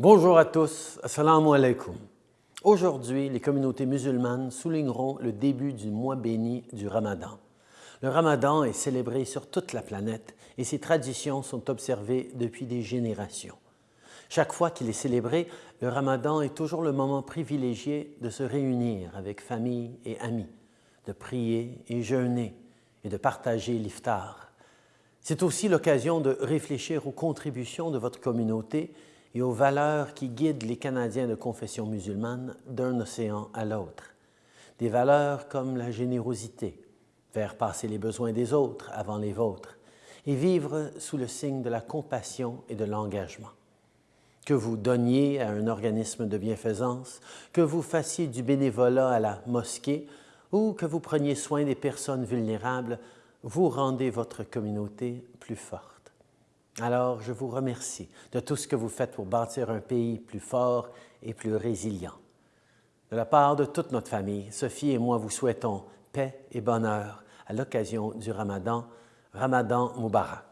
Bonjour à tous, assalamu alaikum. Aujourd'hui, les communautés musulmanes souligneront le début du mois béni du Ramadan. Le Ramadan est célébré sur toute la planète et ses traditions sont observées depuis des générations. Chaque fois qu'il est célébré, le Ramadan est toujours le moment privilégié de se réunir avec famille et amis, de prier et jeûner et de partager l'iftar. C'est aussi l'occasion de réfléchir aux contributions de votre communauté et aux valeurs qui guident les Canadiens de confession musulmane d'un océan à l'autre. Des valeurs comme la générosité, faire passer les besoins des autres avant les vôtres, et vivre sous le signe de la compassion et de l'engagement. Que vous donniez à un organisme de bienfaisance, que vous fassiez du bénévolat à la mosquée ou que vous preniez soin des personnes vulnérables, vous rendez votre communauté plus forte. Alors, je vous remercie de tout ce que vous faites pour bâtir un pays plus fort et plus résilient. De la part de toute notre famille, Sophie et moi vous souhaitons paix et bonheur à l'occasion du Ramadan. Ramadan Mubarak.